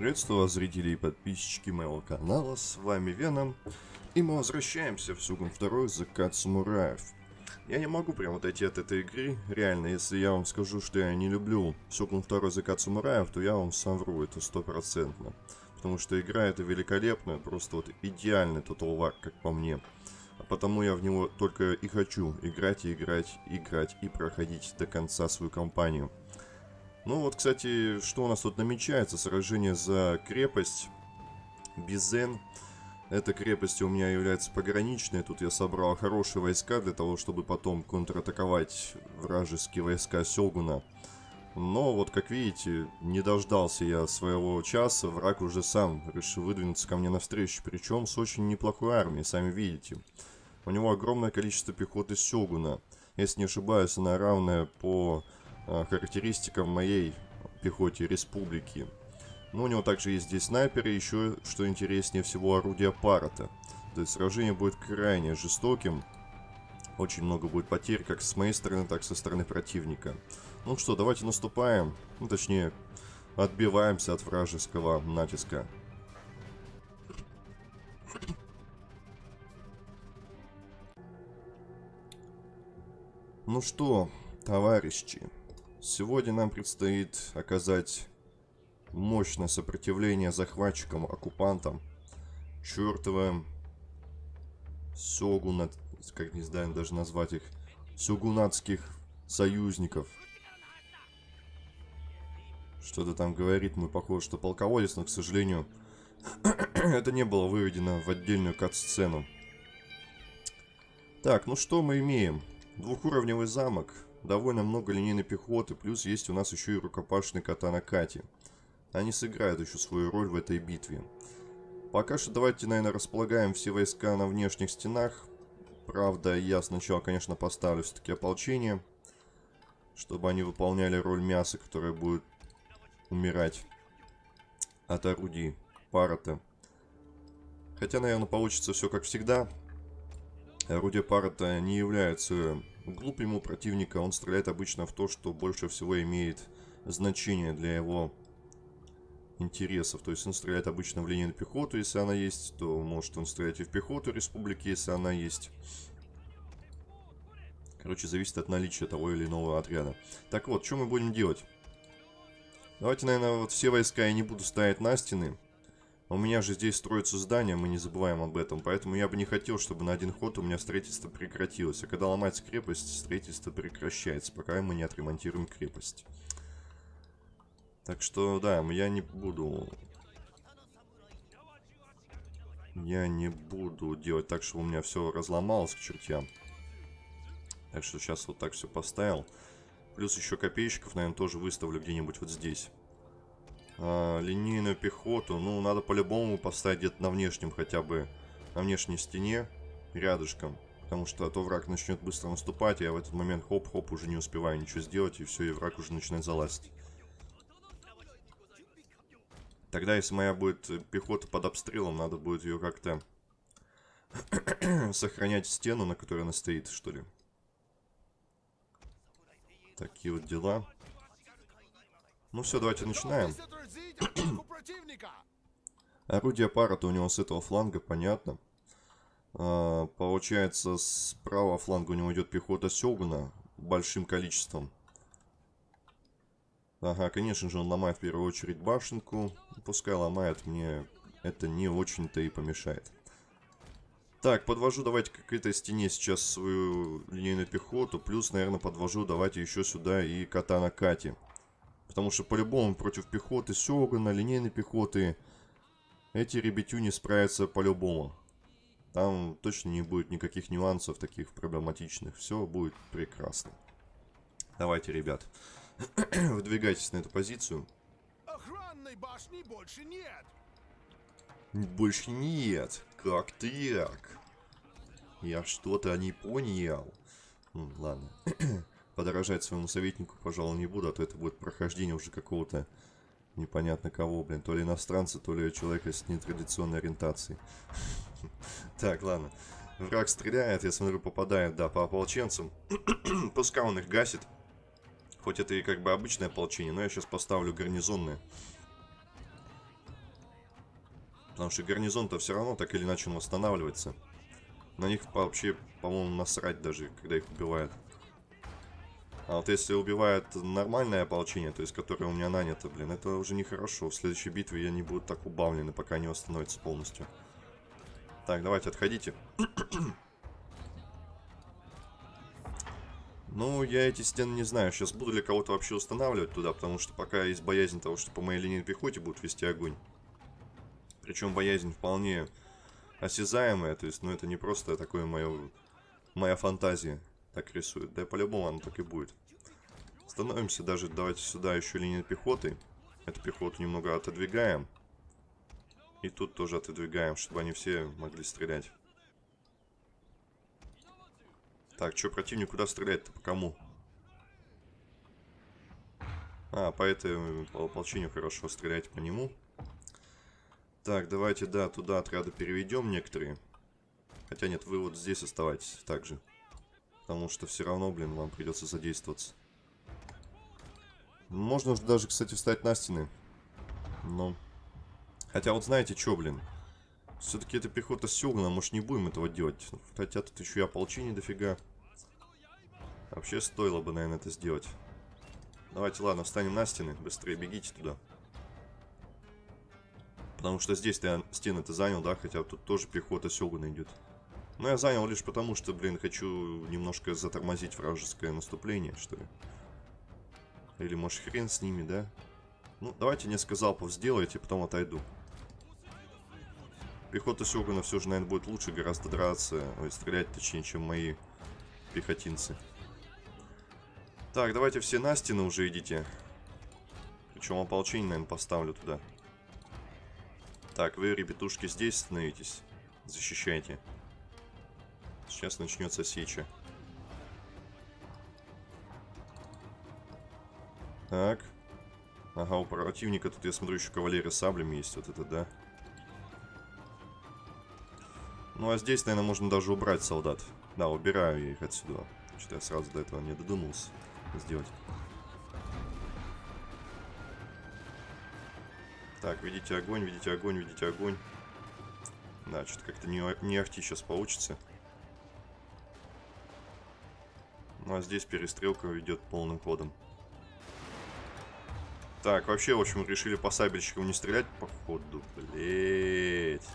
Приветствую вас, зрители и подписчики моего канала, с вами Веном, и мы возвращаемся в Сугун 2 Закат Самураев. Я не могу прям отойти от этой игры, реально, если я вам скажу, что я не люблю Сугун 2 Закат Самураев, то я вам совру, это стопроцентно. Потому что игра это великолепная, просто вот идеальный Total War, как по мне. А потому я в него только и хочу играть, и играть, играть, и проходить до конца свою кампанию. Ну вот, кстати, что у нас тут намечается? Сражение за крепость Бизен. Эта крепость у меня является пограничной. Тут я собрал хорошие войска для того, чтобы потом контратаковать вражеские войска Сёгуна. Но вот, как видите, не дождался я своего часа. Враг уже сам решил выдвинуться ко мне навстречу. Причем с очень неплохой армией, сами видите. У него огромное количество пехоты Сёгуна. Если не ошибаюсь, она равная по характеристикам моей пехоте республики. Но у него также есть здесь снайперы, еще, что интереснее всего, орудие парата. То есть сражение будет крайне жестоким. Очень много будет потерь, как с моей стороны, так и со стороны противника. Ну что, давайте наступаем. Ну, точнее, отбиваемся от вражеского натиска. Ну что, товарищи, Сегодня нам предстоит оказать мощное сопротивление захватчикам, оккупантам, чертовым сёгунат, как не знаю даже назвать их, сёгунатских союзников. Что-то там говорит мой похоже, что полководец, но, к сожалению, это не было выведено в отдельную кат-сцену. Так, ну что мы имеем? Двухуровневый замок, довольно много линейной пехоты, плюс есть у нас еще и рукопашный катана Кати. Они сыграют еще свою роль в этой битве. Пока что давайте, наверное, располагаем все войска на внешних стенах. Правда, я сначала, конечно, поставлю все-таки ополчение, чтобы они выполняли роль мяса, которое будет умирать от орудий парата. Хотя, наверное, получится все как всегда. Орудия парата не являются Глуп ему противника, он стреляет обычно в то, что больше всего имеет значение для его интересов. То есть он стреляет обычно в линейную пехоту, если она есть, то может он стрелять и в пехоту республики, если она есть. Короче, зависит от наличия того или иного отряда. Так вот, что мы будем делать? Давайте, наверное, вот все войска я не буду ставить на стены. У меня же здесь строится здание, мы не забываем об этом. Поэтому я бы не хотел, чтобы на один ход у меня строительство прекратилось. А когда ломается крепость, строительство прекращается, пока мы не отремонтируем крепость. Так что, да, я не буду... Я не буду делать так, чтобы у меня все разломалось к чертям. Так что сейчас вот так все поставил. Плюс еще копейщиков, наверное, тоже выставлю где-нибудь вот здесь э, линейную пехоту. Ну, надо по-любому поставить где-то на внешнем хотя бы, на внешней стене, рядышком. Потому что а то враг начнет быстро наступать, и я в этот момент хоп-хоп уже не успеваю ничего сделать, и все, и враг уже начинает залазить. Тогда, если моя будет пехота под обстрелом, надо будет ее как-то сохранять стену, на которой она стоит, что ли. Такие вот дела. Ну все, давайте начинаем. Орудие пара-то у него с этого фланга, понятно. А, получается, с правого фланга у него идет пехота Сёгуна большим количеством. Ага, конечно же, он ломает в первую очередь башенку. Пускай ломает, мне это не очень-то и помешает. Так, подвожу давайте к этой стене сейчас свою линейную пехоту. Плюс, наверное, подвожу давайте еще сюда и катана Кати. Потому что по-любому против пехоты Сёгана, линейной пехоты, эти ребятюни справятся по-любому. Там точно не будет никаких нюансов таких проблематичных. Все будет прекрасно. Давайте, ребят, выдвигайтесь на эту позицию. Охранной башни больше нет. Больше нет. Как так? Я что-то не понял. Ну, ладно. подорожать своему советнику, пожалуй, не буду, а то это будет прохождение уже какого-то непонятно кого, блин. То ли иностранца, то ли человека с нетрадиционной ориентацией. Так, ладно. Враг стреляет, я смотрю, попадает, да, по ополченцам. Пускай он их гасит. Хоть это и как бы обычное ополчение, но я сейчас поставлю гарнизонное. Потому что гарнизон-то все равно так или иначе он восстанавливается. На них вообще, по-моему, насрать даже, когда их убивают. А вот если убивает нормальное ополчение, то есть которое у меня нанято, блин, это уже нехорошо. В следующей битве я не буду так убавлены, пока не восстановится полностью. Так, давайте, отходите. ну, я эти стены не знаю. Сейчас буду ли кого-то вообще устанавливать туда, потому что пока есть боязнь того, что по моей линии пехоте будут вести огонь. Причем боязнь вполне осязаемая, то есть, ну, это не просто такое мое, моя фантазия так рисует. Да по-любому оно так и будет. Становимся даже, давайте сюда еще линию пехоты. Эту пехоту немного отодвигаем. И тут тоже отодвигаем, чтобы они все могли стрелять. Так, что противник куда стрелять-то? По кому? А, по этому ополчению хорошо стрелять по нему. Так, давайте, да, туда отряды переведем некоторые. Хотя нет, вы вот здесь оставайтесь также. Потому что все равно, блин, вам придется задействоваться. Можно даже, кстати, встать на стены. Но... Хотя вот знаете что, блин? Все-таки это пехота Сёгуна, может не будем этого делать. Хотя тут еще и ополчение дофига. Вообще стоило бы, наверное, это сделать. Давайте, ладно, встанем на стены. Быстрее бегите туда. Потому что здесь ты стены-то занял, да? Хотя тут тоже пехота Сёгуна идет. Но я занял лишь потому, что, блин, хочу немножко затормозить вражеское наступление, что ли. Или, может, хрен с ними, да? Ну, давайте несколько залпов сделайте, потом отойду. Пехота Сёгуна все же, наверное, будет лучше гораздо драться, ой, стрелять, точнее, чем мои пехотинцы. Так, давайте все на стены уже идите. Причем ополчение, наверное, поставлю туда. Так, вы, ребятушки, здесь становитесь. Защищайте. Сейчас начнется сеча. Так. Ага, у противника тут, я смотрю, еще кавалерия саблями есть. Вот это, да. Ну, а здесь, наверное, можно даже убрать солдат. Да, убираю я их отсюда. Что я сразу до этого не додумался сделать. Так, видите огонь, видите огонь, видите огонь. Да, что-то как-то не, не ахти сейчас получится. Ну а здесь перестрелка идет полным ходом. Так, вообще, в общем, решили по сабельщикам не стрелять, походу. Блять.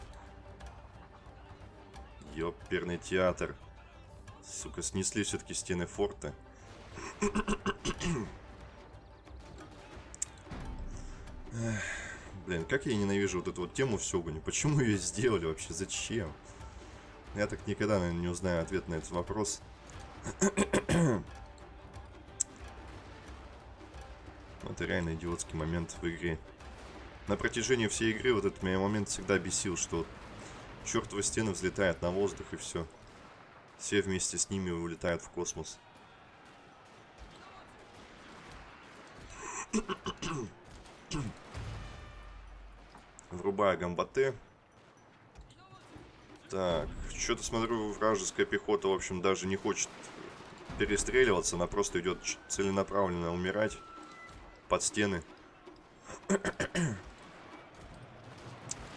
Ёперный театр. Сука, снесли все-таки стены форта. Блин, как я ненавижу вот эту вот тему в Сёгуне. Почему ее сделали вообще? Зачем? Я так никогда, наверное, не узнаю ответ на этот вопрос. Это реально идиотский момент в игре. На протяжении всей игры вот этот меня момент всегда бесил, что чертовы стены взлетают на воздух и все. Все вместе с ними улетают в космос. Врубаю гамбаты. Так, что-то смотрю, вражеская пехота, в общем, даже не хочет перестреливаться, она просто идет целенаправленно умирать под стены.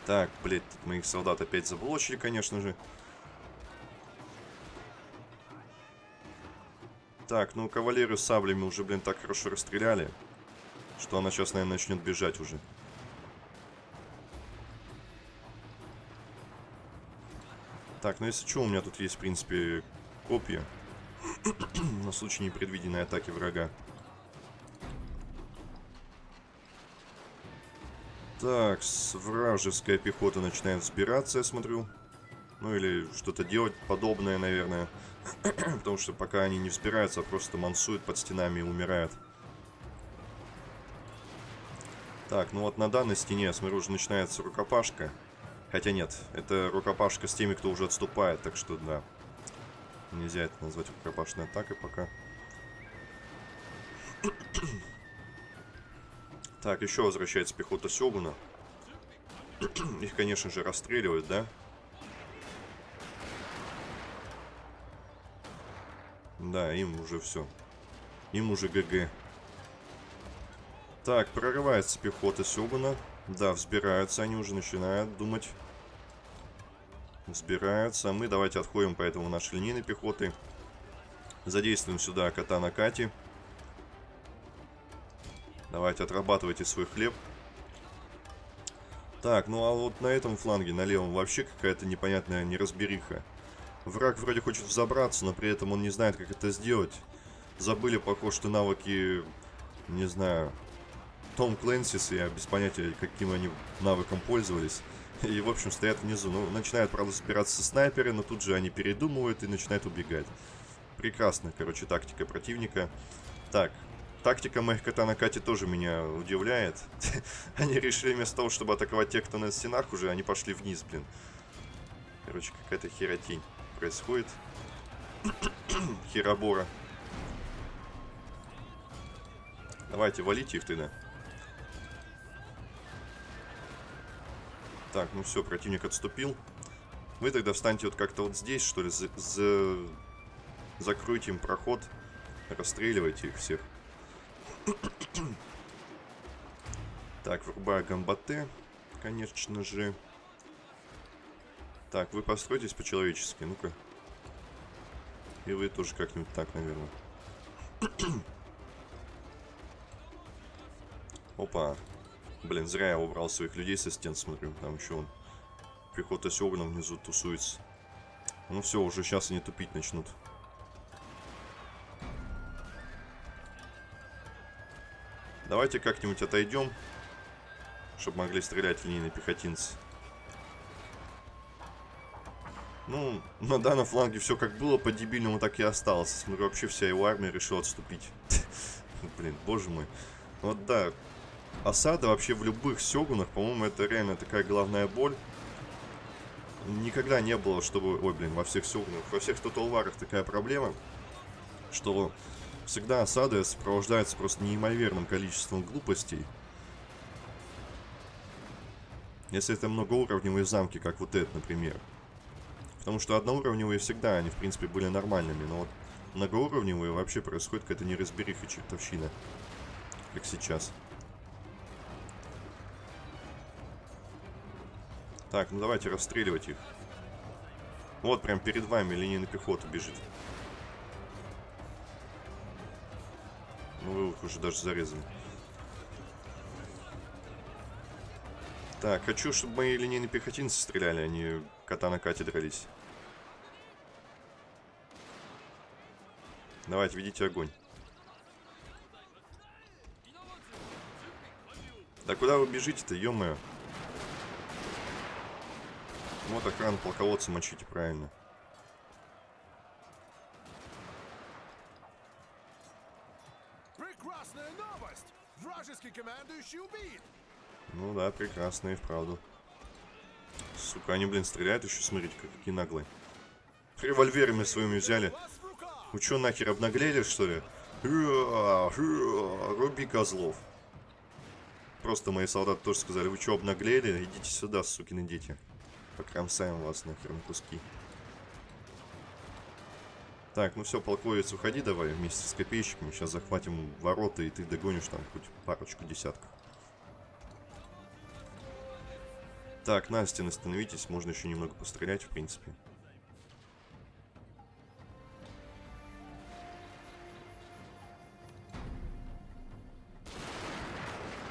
Так, блядь, моих солдат опять заблочили, конечно же. Так, ну кавалерию саблями уже, блин, так хорошо расстреляли, что она сейчас, наверное, начнет бежать уже. Так, ну если что, у меня тут есть, в принципе, копья. На случай непредвиденной атаки врага. Так, вражеская пехота начинает взбираться, я смотрю. Ну или что-то делать подобное, наверное. Потому что пока они не взбираются, а просто мансуют под стенами и умирают. Так, ну вот на данной стене, я смотрю, уже начинается рукопашка. Хотя нет, это рукопашка с теми, кто уже отступает, так что да. Нельзя это назвать рукопашной атакой пока. Так, еще возвращается пехота Сёгуна. Их, конечно же, расстреливают, да? Да, им уже все. Им уже ГГ. Так, прорывается пехота Сёгуна. Да, взбираются, они уже начинают думать. Взбираются. Мы давайте отходим поэтому нашей линейной пехоты. Задействуем сюда кота на Кати. Давайте отрабатывайте свой хлеб. Так, ну а вот на этом фланге, на левом, вообще какая-то непонятная неразбериха. Враг вроде хочет взобраться, но при этом он не знает, как это сделать. Забыли, похоже, что навыки, не знаю, Том Клэнсис, я без понятия, каким они навыком пользовались. И, в общем, стоят внизу. Ну, начинают, правда, собираться снайперы, но тут же они передумывают и начинают убегать. Прекрасная, короче, тактика противника. Так, Тактика моих кота на Кате тоже меня удивляет. они решили вместо того, чтобы атаковать тех, кто на стенах уже, они пошли вниз, блин. Короче, какая-то херотень происходит. Херобора. Давайте, валите их тогда. Так, ну все, противник отступил. Вы тогда встаньте вот как-то вот здесь, что ли, за, за... закройте им проход. Расстреливайте их всех. Так, врубаю гамбате, конечно же. Так, вы постройтесь по-человечески, ну-ка. И вы тоже как-нибудь так, наверное. Опа. Блин, зря я убрал своих людей со стен, смотрю. Там еще он. Пехота с огнем внизу тусуется. Ну все, уже сейчас они тупить начнут. Давайте как-нибудь отойдем, чтобы могли стрелять линейные пехотинцы. Ну, на данном фланге все как было по-дебильному, так и осталось. Смотрю, вообще вся его армия решила отступить. Блин, боже мой. Вот да, осада вообще в любых сёгунах, по-моему, это реально такая главная боль. Никогда не было, чтобы... Ой, блин, во всех сёгунах, во всех тоталварах такая проблема, что Всегда осады сопровождаются просто неимоверным количеством глупостей. Если это многоуровневые замки, как вот этот, например. Потому что одноуровневые всегда, они в принципе были нормальными, но вот многоуровневые вообще происходит какая-то неразбериха чертовщина. Как сейчас. Так, ну давайте расстреливать их. Вот прям перед вами линейная пехота бежит. Вы их уже даже зарезали. Так, хочу, чтобы мои линейные пехотинцы стреляли, а не кота на кате дрались. Давайте, ведите огонь. Да куда вы бежите-то, ё-моё? Вот охрану полководца мочите правильно. Ну да, прекрасно и вправду. Сука, они, блин, стреляют еще, смотрите, какие наглые. Револьверами своими взяли. Вы что, нахер обнаглели, что ли? Руби козлов. Просто мои солдаты тоже сказали, вы что, обнаглели? Идите сюда, сукины дети. Покромсаем вас нахер на куски. Так, ну все, полковец, уходи давай вместе с копейщиками. Сейчас захватим ворота, и ты догонишь там хоть парочку десятков. Так, на стены. Можно еще немного пострелять, в принципе.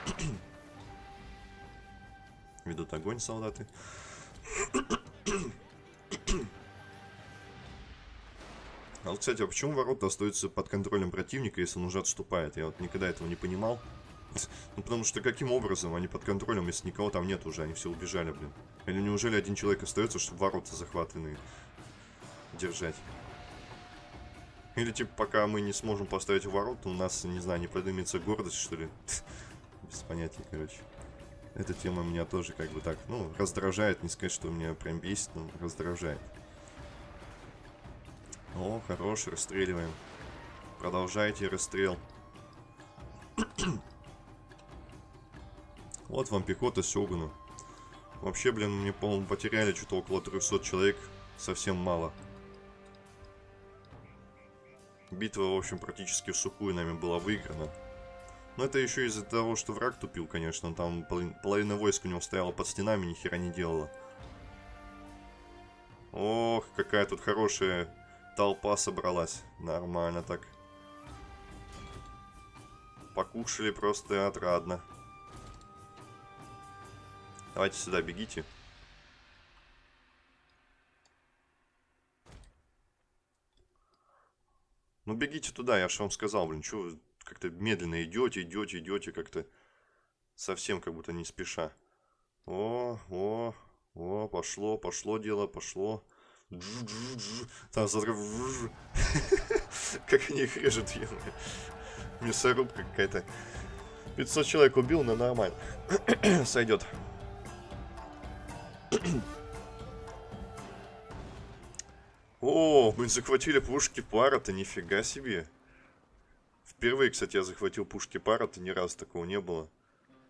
Ведут огонь солдаты. А вот, кстати, а почему ворота остаются под контролем противника, если он уже отступает? Я вот никогда этого не понимал. Ну, потому что каким образом они под контролем, если никого там нет уже, они все убежали, блин. Или неужели один человек остается, чтобы ворота захватанные держать? Или, типа, пока мы не сможем поставить ворота, у нас, не знаю, не поднимется гордость, что ли? Без понятия, короче. Эта тема меня тоже, как бы так, ну, раздражает. Не сказать, что меня прям бесит, но раздражает. О, хорош, расстреливаем. Продолжайте расстрел. вот вам пехота Сёгуна. Вообще, блин, мне, по-моему, потеряли что-то около 300 человек. Совсем мало. Битва, в общем, практически в сухую нами была выиграна. Но это еще из-за того, что враг тупил, конечно. Там половина войск у него стояла под стенами, ни хера не делала. Ох, какая тут хорошая толпа собралась. Нормально так. Покушали просто отрадно. Давайте сюда бегите. Ну бегите туда, я же вам сказал, блин, что вы как-то медленно идете, идете, идете, как-то совсем как будто не спеша. О, о, о, пошло, пошло дело, пошло. Там смотрю, как они их режут, ё Мясорубка какая-то. 500 человек убил, но нормально. Сойдет. О, мы захватили пушки пара-то, нифига себе. Впервые, кстати, я захватил пушки пара-то, ни разу такого не было.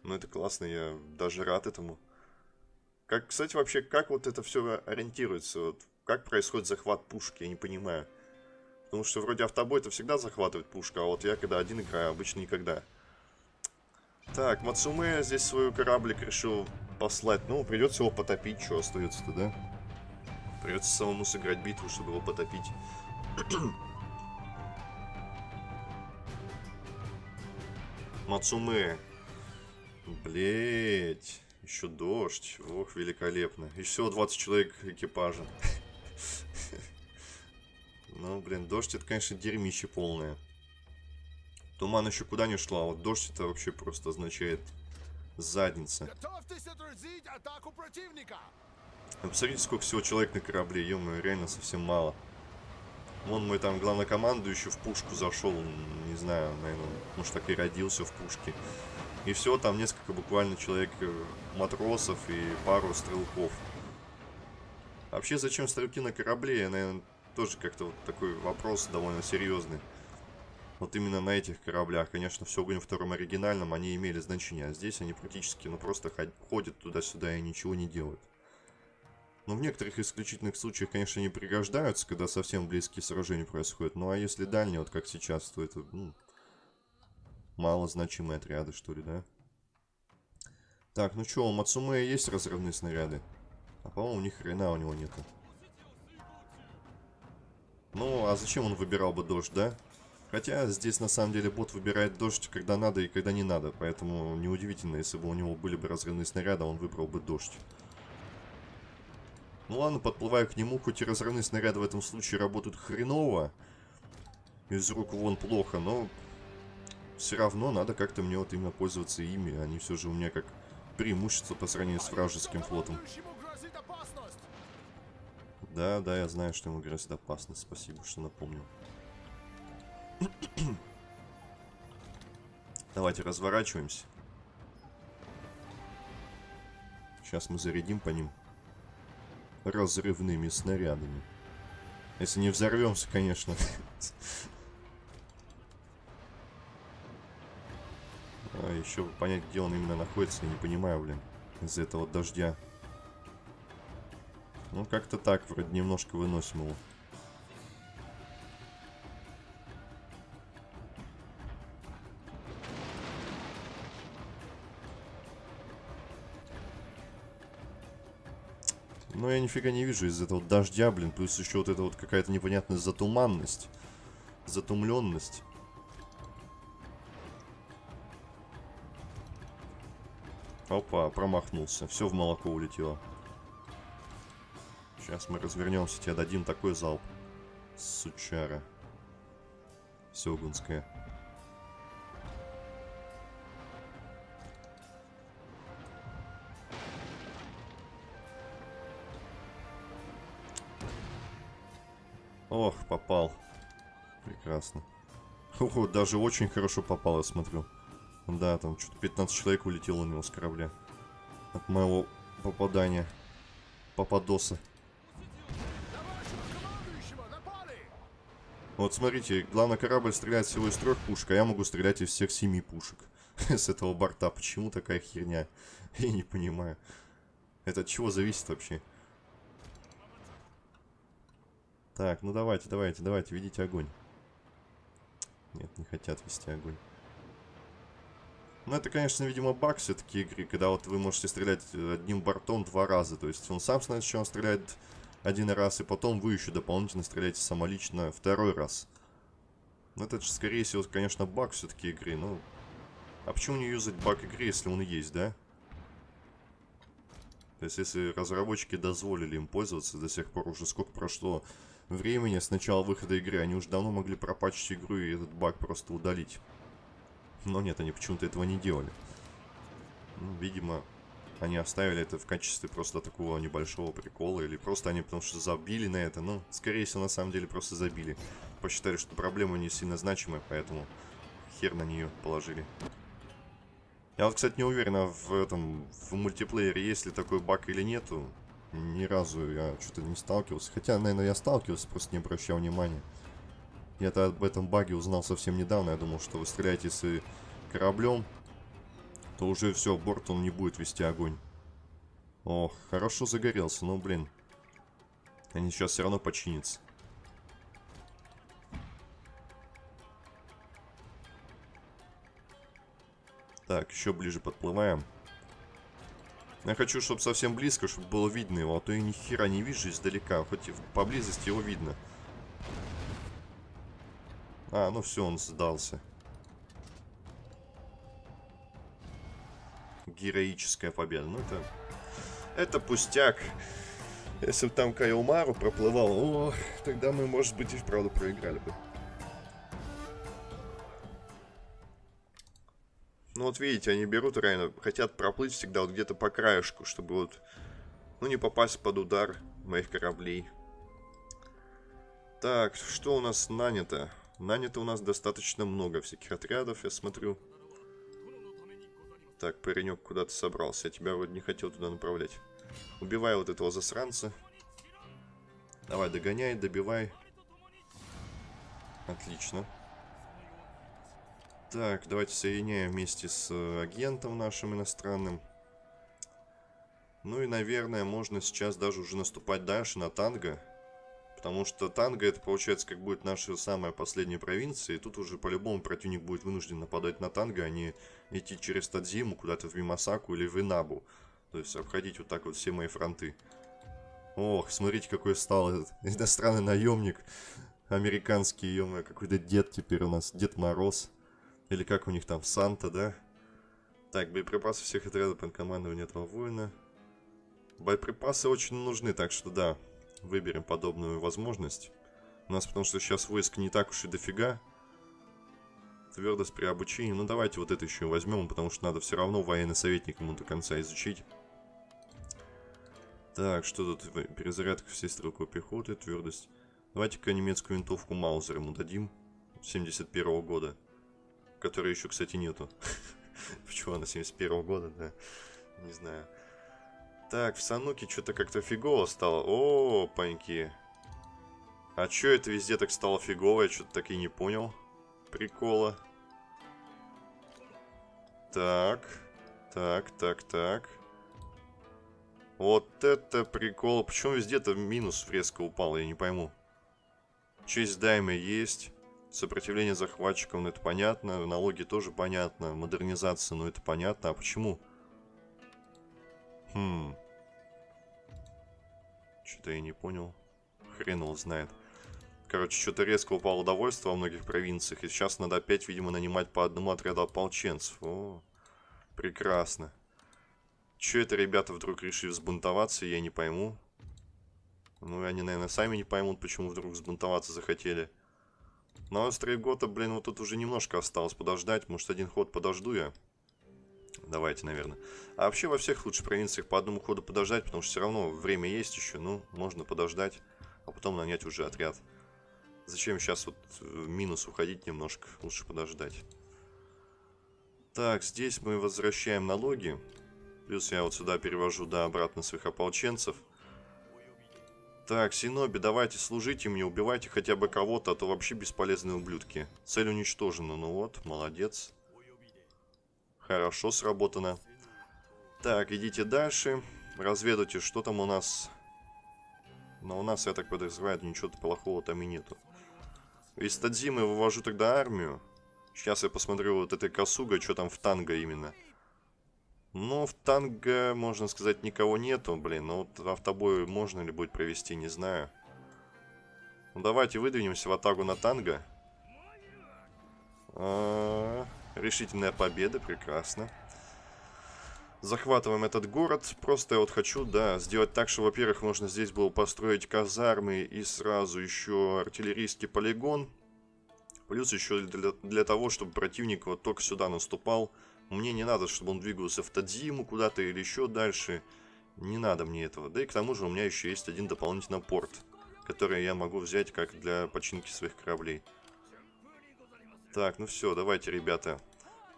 Ну, это классно, я даже рад этому. Как, кстати, вообще, как вот это все ориентируется? Вот, как происходит захват пушки, я не понимаю. Потому что вроде автобой это всегда захватывает пушка, а вот я когда один играю, обычно никогда. Так, Мацуме здесь свой кораблик решил послать. Ну, придется его потопить, что остается-то, да? Придется самому сыграть битву, чтобы его потопить. Мацуме. Блять. Еще дождь. Ох, великолепно. И всего 20 человек экипажа. Ну, блин, дождь это, конечно, дерьмище полное. Туман еще куда не шла, а вот дождь это вообще просто означает задница. Готовьтесь отразить атаку противника! Ну, посмотрите, сколько всего человек на корабле, ё реально совсем мало. Вон мой там главнокомандующий в пушку зашел, не знаю, наверное, может так и родился в пушке. И все, там несколько буквально человек э, матросов и пару стрелков. Вообще, зачем стрелки на корабле, наверное, тоже как-то вот такой вопрос довольно серьезный. Вот именно на этих кораблях, конечно, все огонь втором оригинальном, они имели значение, а здесь они практически, ну, просто ходят туда-сюда и ничего не делают. Но в некоторых исключительных случаях, конечно, не пригождаются, когда совсем близкие сражения происходят. Ну а если дальние, вот как сейчас, то это ну, малозначимые отряды, что ли, да? Так, ну что, у Мацумея есть разрывные снаряды? А по-моему, ни хрена у него нету. Ну, а зачем он выбирал бы дождь, да? Хотя здесь на самом деле бот выбирает дождь, когда надо и когда не надо. Поэтому неудивительно, если бы у него были бы разрывные снаряды, он выбрал бы дождь. Ну ладно, подплываю к нему, хоть и разрывные снаряды в этом случае работают хреново. Из рук вон плохо, но все равно надо как-то мне вот именно пользоваться ими. Они все же у меня как преимущество по сравнению с вражеским флотом. Да, да, я знаю, что ему грозит опасность. Спасибо, что напомнил. Давайте разворачиваемся. Сейчас мы зарядим по ним разрывными снарядами. Если не взорвемся, конечно. А еще понять, где он именно находится, я не понимаю, блин. Из-за этого дождя. Ну, как-то так, вроде немножко выносим его. Но я нифига не вижу из этого дождя, блин. Плюс еще вот это вот какая-то непонятная затуманность. Затумленность. Опа, промахнулся. Все в молоко улетело. Сейчас мы развернемся, тебе дадим такой залп. Сучара. Сёгунская. Ох, попал. Прекрасно. Ого, даже очень хорошо попал, я смотрю. Да, там что-то 15 человек улетело у него с корабля. От моего попадания. Попадоса. Вот смотрите, главный корабль стреляет всего из трех пушек, а я могу стрелять из всех семи пушек. С этого борта. Почему такая херня? Я не понимаю. Это от чего зависит вообще? Так, ну давайте, давайте, давайте, ведите огонь. Нет, не хотят вести огонь. Ну, это, конечно, видимо, баг все-таки игры, когда вот вы можете стрелять одним бортом два раза. То есть он сам сначала стреляет один раз, и потом вы еще дополнительно стреляете самолично второй раз. Ну, это же, скорее всего, конечно, баг все-таки игры. Ну, а почему не юзать баг игры, если он есть, да? То есть, если разработчики дозволили им пользоваться до сих пор, уже сколько прошло времени с начала выхода игры, они уже давно могли пропачить игру и этот баг просто удалить. Но нет, они почему-то этого не делали. Ну, видимо, они оставили это в качестве просто такого небольшого прикола. Или просто они потому что забили на это. Ну, скорее всего, на самом деле просто забили. Посчитали, что проблема не сильно значимая, поэтому хер на нее положили. Я вот, кстати, не уверен, а в этом, в мультиплеере есть ли такой баг или нету. Ни разу я что-то не сталкивался. Хотя, наверное, я сталкивался, просто не обращал внимания. Я-то об этом баге узнал совсем недавно. Я думал, что вы стреляете с кораблем, то уже все, борт он не будет вести огонь. Ох, хорошо загорелся, но, блин. Они сейчас все равно починятся. Так, еще ближе подплываем. Я хочу, чтобы совсем близко, чтобы было видно его, а то я ни хера не вижу издалека, хоть и поблизости его видно. А, ну все, он сдался. Героическая победа. Ну это... Это пустяк. Если бы там Кайлмару проплывал, о, тогда мы, может быть, и вправду проиграли бы. Ну вот видите, они берут реально, хотят проплыть всегда вот где-то по краешку, чтобы вот, ну не попасть под удар моих кораблей. Так, что у нас нанято? Нанято у нас достаточно много всяких отрядов, я смотрю. Так, паренек куда-то собрался. Я тебя вроде не хотел туда направлять. Убивай вот этого засранца. Давай, догоняй, добивай. Отлично. Так, давайте соединяем вместе с э, агентом нашим иностранным. Ну и, наверное, можно сейчас даже уже наступать дальше на танго. Потому что Танго это получается как будет наша самая последняя провинция. И тут уже по-любому противник будет вынужден нападать на Танго, а не идти через Тадзиму куда-то в Мимасаку или в Инабу. То есть обходить вот так вот все мои фронты. Ох, смотрите, какой стал этот иностранный наемник. Американский, ё какой-то дед теперь у нас. Дед Мороз. Или как у них там, Санта, да? Так, боеприпасы всех отрядов под командованием этого воина. Боеприпасы очень нужны, так что да, выберем подобную возможность. У нас потому что сейчас войск не так уж и дофига. Твердость при обучении. Ну давайте вот это еще возьмем, потому что надо все равно военный советник ему до конца изучить. Так, что тут? Перезарядка всей стрелковой пехоты, твердость. Давайте-ка немецкую винтовку Маузер ему дадим. 71 -го года. Которой еще, кстати, нету. Почему она 71 -го года, да? Не знаю. Так, в Сануке что-то как-то фигово стало. О, паньки. А чё это везде так стало фигово? Я что-то так и не понял. Прикола. Так. Так, так, так. Вот это прикол. Почему везде-то минус резко упал, я не пойму. Честь дайма есть. Сопротивление захватчикам, ну это понятно. Налоги тоже понятно. Модернизация, ну это понятно. А почему? Хм. Что-то я не понял. Хрен его знает. Короче, что-то резко упало удовольствие во многих провинциях. И сейчас надо опять, видимо, нанимать по одному отряду ополченцев. О, прекрасно. Че это ребята вдруг решили взбунтоваться, я не пойму. Ну, они, наверное, сами не поймут, почему вдруг взбунтоваться захотели. Но Стрейгота, блин, вот тут уже немножко осталось подождать. Может, один ход подожду я. Давайте, наверное. А вообще во всех лучше провинциях по одному ходу подождать, потому что все равно время есть еще, ну, можно подождать, а потом нанять уже отряд. Зачем сейчас вот э, минус уходить немножко, лучше подождать. Так, здесь мы возвращаем налоги. Плюс я вот сюда перевожу, да, обратно своих ополченцев. Так, Синоби, давайте служите мне, убивайте хотя бы кого-то, а то вообще бесполезные ублюдки. Цель уничтожена, ну вот, молодец. Хорошо сработано. Так, идите дальше. Разведайте, что там у нас. Но у нас, я так подозреваю, ничего плохого там и нету. Из Тадзимы вывожу тогда армию. Сейчас я посмотрю вот этой Косуга, что там в танго именно. Ну, в танго, можно сказать, никого нету, блин. Но вот автобой можно ли будет провести, не знаю. Ну, давайте выдвинемся в атаку на танго. А -а -а, решительная победа, прекрасно. Захватываем этот город. Просто я вот хочу, да, сделать так, что, во-первых, можно здесь было построить казармы и сразу еще артиллерийский полигон. Плюс еще для, для того, чтобы противник вот только сюда наступал. Мне не надо, чтобы он двигался в Тадзиму куда-то или еще дальше. Не надо мне этого. Да и к тому же у меня еще есть один дополнительный порт, который я могу взять как для починки своих кораблей. Так, ну все, давайте, ребята.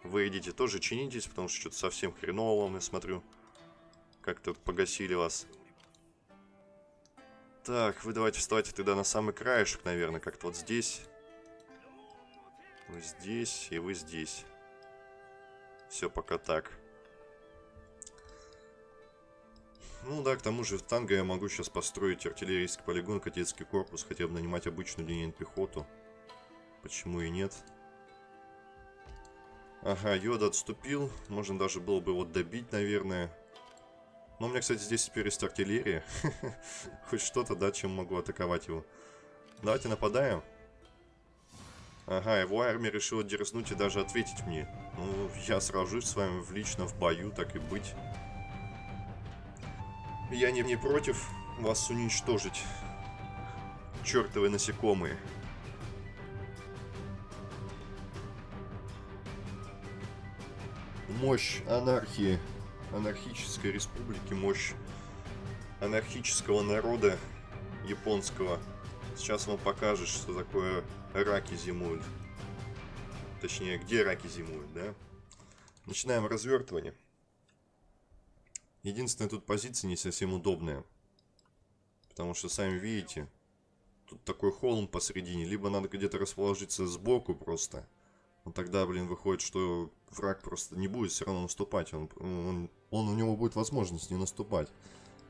Вы идите тоже чинитесь, потому что что-то совсем хреново вам, я смотрю. Как-то погасили вас. Так, вы давайте вставайте тогда на самый краешек, наверное, как-то вот здесь. Вы здесь, и вы здесь. Все пока так. Ну да, к тому же в танго я могу сейчас построить артиллерийский полигон, кадетский корпус, хотя бы нанимать обычную линейную пехоту. Почему и нет? Ага, Йода отступил. Можно даже было бы его добить, наверное. Но у меня, кстати, здесь теперь есть артиллерия. Хоть что-то, да, чем могу атаковать его. Давайте нападаем. Ага, его армия решила дерзнуть и даже ответить мне. Ну, я сражусь с вами в лично в бою, так и быть. Я не, не против вас уничтожить. Чертовы насекомые. Мощь анархии, анархической республики, мощь анархического народа японского. Сейчас вам покажет, что такое раки зимуют. Точнее, где раки зимуют, да? Начинаем развертывание. Единственная тут позиция не совсем удобная. Потому что, сами видите, тут такой холм посередине. Либо надо где-то расположиться сбоку просто. Но тогда, блин, выходит, что враг просто не будет все равно наступать. Он, он, он, у него будет возможность не наступать.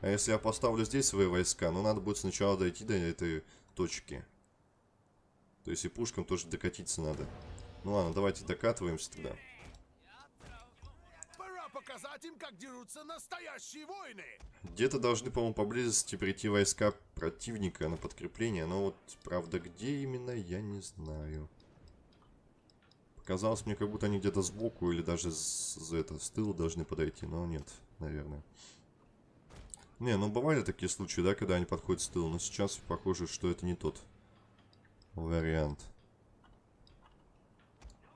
А если я поставлю здесь свои войска, ну надо будет сначала дойти до этой точки. То есть и пушкам тоже докатиться надо. Ну ладно, давайте докатываемся тогда. Пора показать им, как дерутся настоящие войны. Где-то должны, по-моему, поблизости прийти войска противника на подкрепление. Но вот, правда, где именно, я не знаю. Казалось мне, как будто они где-то сбоку или даже с, это, с тыла должны подойти, но нет, наверное. Не, ну бывали такие случаи, да, когда они подходят с тыла, но сейчас похоже, что это не тот вариант.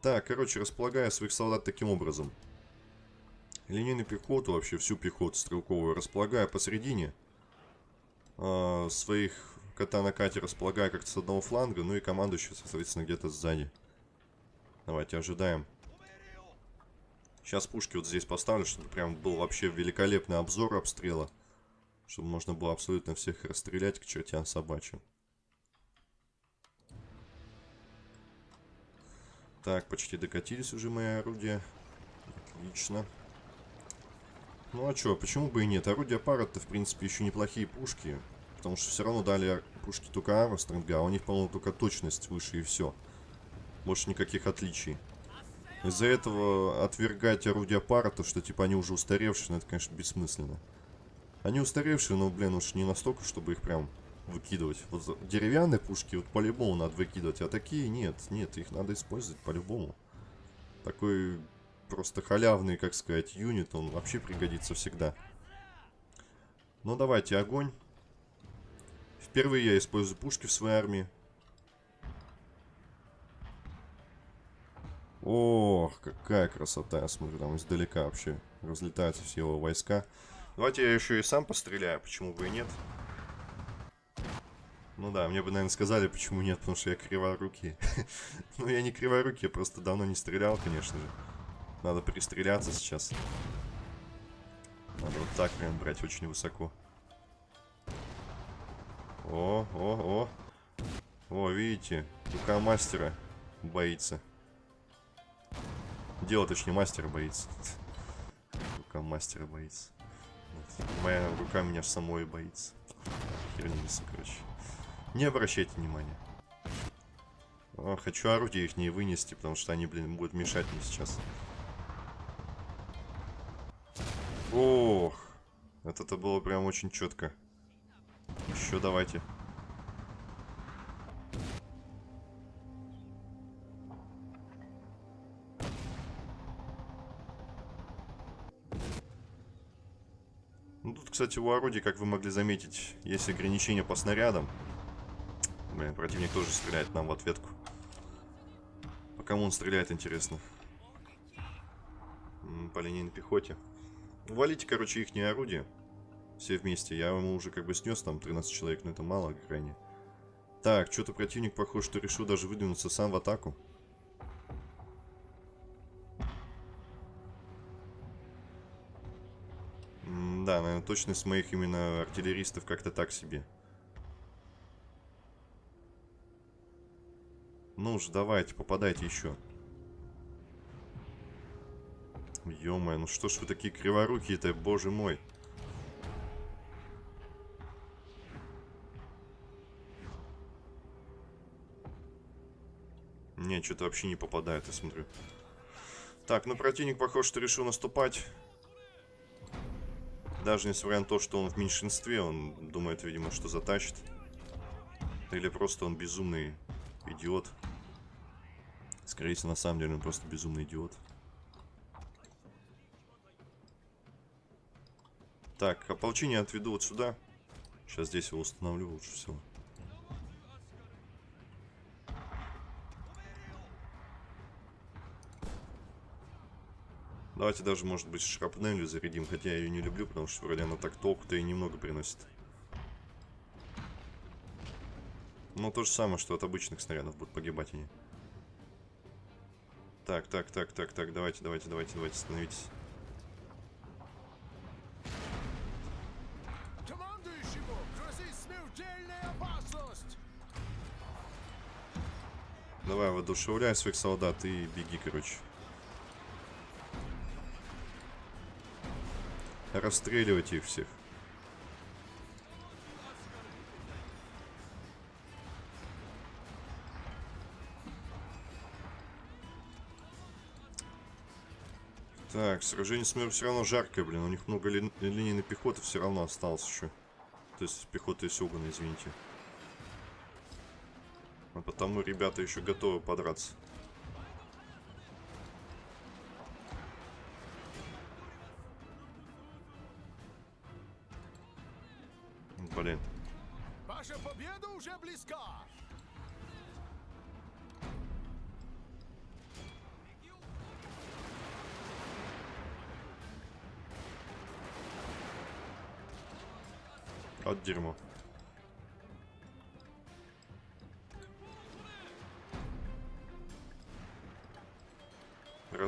Так, короче, располагая своих солдат таким образом. Линейную пехоту, вообще всю пехоту стрелковую, располагая посередине. Э, своих кота на кате располагая как-то с одного фланга, ну и командующий, соответственно, где-то сзади. Давайте ожидаем. Сейчас пушки вот здесь поставлю, чтобы прям был вообще великолепный обзор обстрела. Чтобы можно было абсолютно всех расстрелять к чертям собачьим. Так, почти докатились уже мои орудия. Отлично. Ну а что, почему бы и нет? Орудия пара-то, в принципе, еще неплохие пушки. Потому что все равно дали пушки только Армстронга, а у них, по-моему, только точность выше и все. Больше никаких отличий. Из-за этого отвергать орудия пара, то что типа они уже устаревшие, ну это, конечно, бессмысленно. Они устаревшие, но, блин, уж не настолько, чтобы их прям выкидывать. Вот деревянные пушки вот по-любому надо выкидывать, а такие нет, нет, их надо использовать по-любому. Такой просто халявный, как сказать, юнит, он вообще пригодится всегда. Ну давайте, огонь. Впервые я использую пушки в своей армии. Ох, какая красота. Смотрю, там издалека вообще разлетаются все его войска. Давайте я еще и сам постреляю, почему бы и нет. Ну да, мне бы, наверное, сказали, почему нет, потому что я криворукий. ну, я не криворукий, я просто давно не стрелял, конечно же. Надо пристреляться сейчас. Надо вот так прям брать очень высоко. О, о, о. О, видите, рука мастера боится. Дело, точнее, мастера боится. Рука мастера боится. Моя рука меня самой боится. Херня короче. Не обращайте внимания. А, хочу орудия их не вынести, потому что они, блин, будут мешать мне сейчас. Ох, это-то было прям очень четко. Еще давайте. Кстати, у орудий, как вы могли заметить, есть ограничения по снарядам. Блин, противник тоже стреляет нам в ответку. По кому он стреляет, интересно? По линейной пехоте. Валите, короче, их орудия. Все вместе. Я ему уже как бы снес там 13 человек, но это мало крайне. Так, что-то противник, похож, что решил даже выдвинуться сам в атаку. Точность моих именно артиллеристов как-то так себе. Ну уж, давайте, попадайте еще. ё ну что ж вы такие криворукие-то, боже мой. Не, что-то вообще не попадает, я смотрю. Так, ну противник, похож, что решил наступать. Даже несмотря на то, что он в меньшинстве, он думает, видимо, что затащит. Или просто он безумный идиот. Скорее всего, на самом деле он просто безумный идиот. Так, ополчение отведу вот сюда. Сейчас здесь его установлю лучше всего. Давайте даже, может быть, шрапнелью зарядим, хотя я ее не люблю, потому что вроде она так толку-то и немного приносит. Но то же самое, что от обычных снарядов будут погибать они. Так, так, так, так, так, давайте, давайте, давайте, давайте, становитесь. Командующему грозит смертельная опасность! Давай, воодушевляй своих солдат и беги, короче. Расстреливайте их всех. Так, сражение с миром все равно жаркое, блин. У них много ли линейной пехоты все равно осталось еще. То есть пехота из Сёгуна, извините. А потому ребята еще готовы подраться.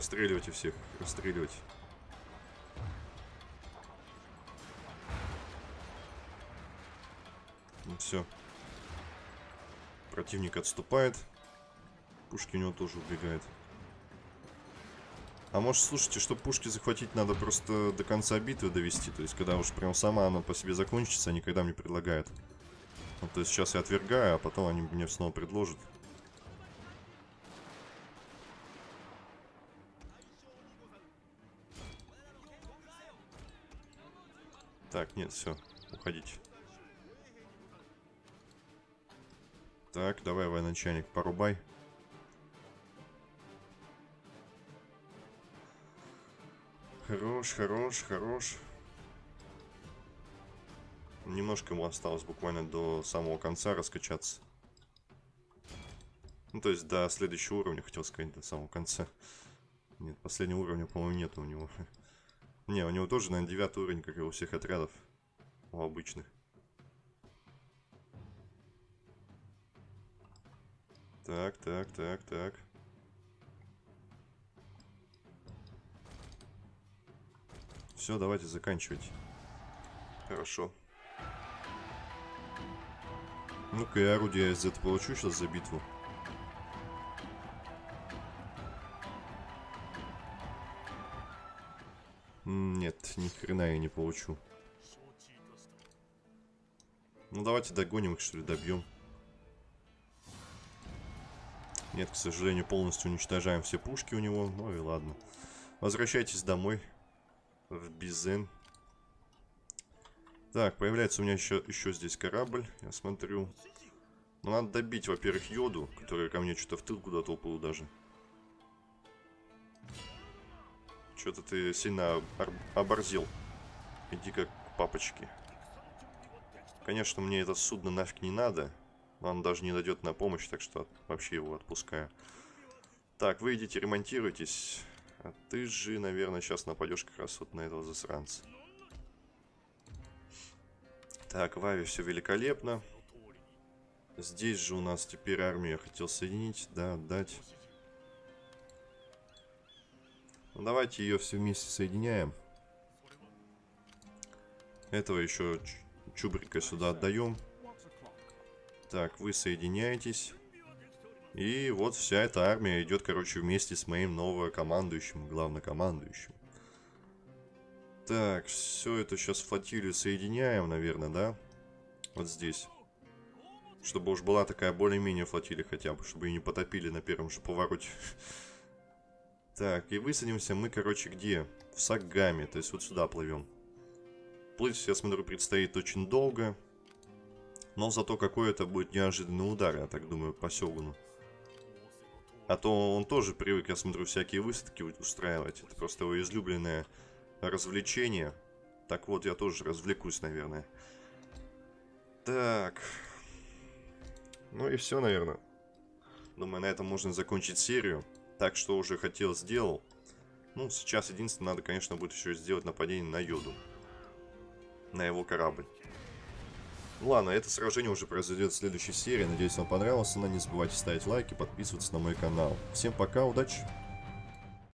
Расстреливайте всех, расстреливайте. Ну все. Противник отступает. Пушки у него тоже убегают. А может, слушайте, чтобы пушки захватить, надо просто до конца битвы довести. То есть, когда уж прям сама она по себе закончится, они когда мне предлагают. Ну, то есть, сейчас я отвергаю, а потом они мне снова предложат. Так, нет, все, уходите. Так, давай, военачальник, порубай. Хорош, хорош, хорош. Немножко ему осталось буквально до самого конца раскачаться. Ну, то есть до следующего уровня, хотел сказать, до самого конца. Нет, последнего уровня, по-моему, нет у него. Не, у него тоже, наверное, девятый уровень, как и у всех отрядов. У обычных. Так, так, так, так. Все, давайте заканчивать. Хорошо. Ну-ка, я орудие из этого получу сейчас за битву. Нет, ни хрена я не получу. Ну давайте догоним их, что ли, добьем. Нет, к сожалению, полностью уничтожаем все пушки у него. Ну и ладно. Возвращайтесь домой. В Бизен. Так, появляется у меня еще, еще здесь корабль. Я смотрю. Ну, надо добить, во-первых, Йоду, который ко мне что-то в тыл куда-то уплыл даже. Что-то ты сильно оборзел. Иди как к папочке. Конечно, мне это судно нафиг не надо. Он даже не дойдет на помощь, так что вообще его отпускаю. Так, вы идите, ремонтируйтесь. А ты же, наверное, сейчас нападешь как раз вот на этого засранца. Так, в Аве все великолепно. Здесь же у нас теперь армию я хотел соединить, да, отдать. Давайте ее все вместе соединяем. Этого еще чубрика сюда отдаем. Так, вы соединяетесь. И вот вся эта армия идет, короче, вместе с моим новокомандующим, главнокомандующим. Так, все это сейчас флотилию соединяем, наверное, да? Вот здесь. Чтобы уж была такая более-менее флотилия хотя бы, чтобы ее не потопили на первом же повороте. Так, и высадимся мы, короче, где? В Сагаме, то есть вот сюда плывем. Плыть, я смотрю, предстоит очень долго. Но зато какой это будет неожиданный удар, я так думаю, по Сёгуну. А то он тоже привык, я смотрю, всякие выставки устраивать. Это просто его излюбленное развлечение. Так вот, я тоже развлекусь, наверное. Так. Ну и все, наверное. Думаю, на этом можно закончить серию. Так что уже хотел, сделал. Ну, сейчас единственное, надо, конечно, будет еще сделать нападение на Йоду. На его корабль. Ну ладно, это сражение уже произойдет в следующей серии. Надеюсь, вам понравилось. Но не забывайте ставить лайки, подписываться на мой канал. Всем пока, удачи!